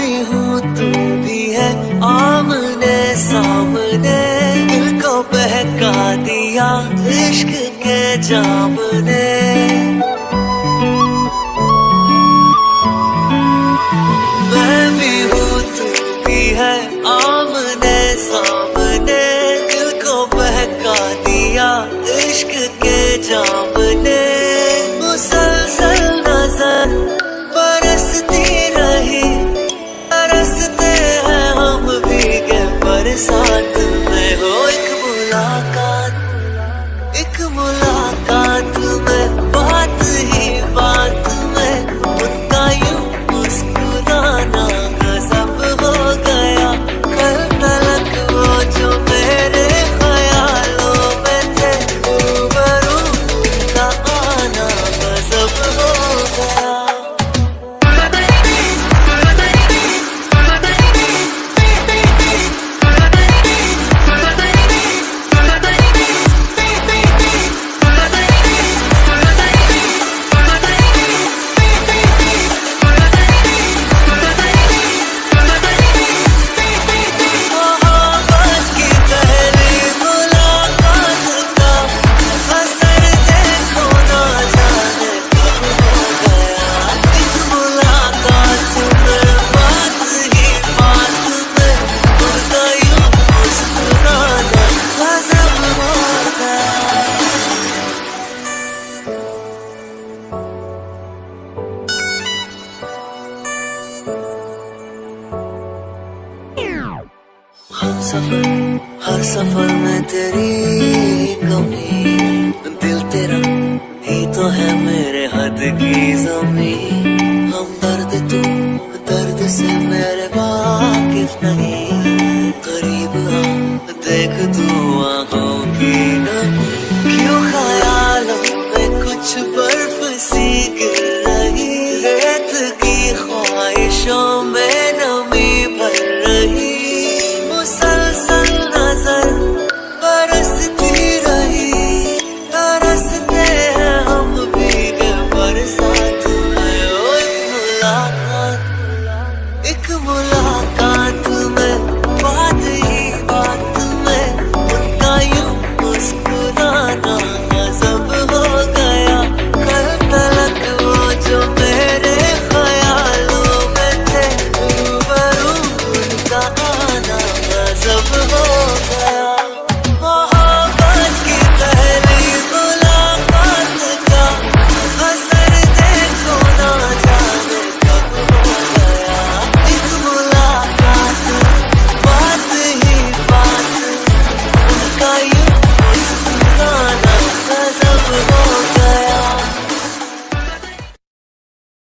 भी हूँ तू भी है आमने सामने। दिल को बहका दिया इश्क के जाम ने सफ़र, हर सफ़र में तेरी कमी। दिल तेरा ही तो है मेरे हद की जमी हम दर्द तू दर्द से मेरे वाकिफ नहीं। करीब देख तू आँखों की मुलाकात। एक मुलाकात में बात ही बात में उनका यूँ मुस्कुराना गजब हो गया। कल तलक वो जो मेरे ख्यालों में थे उनका आना गजब हो गया।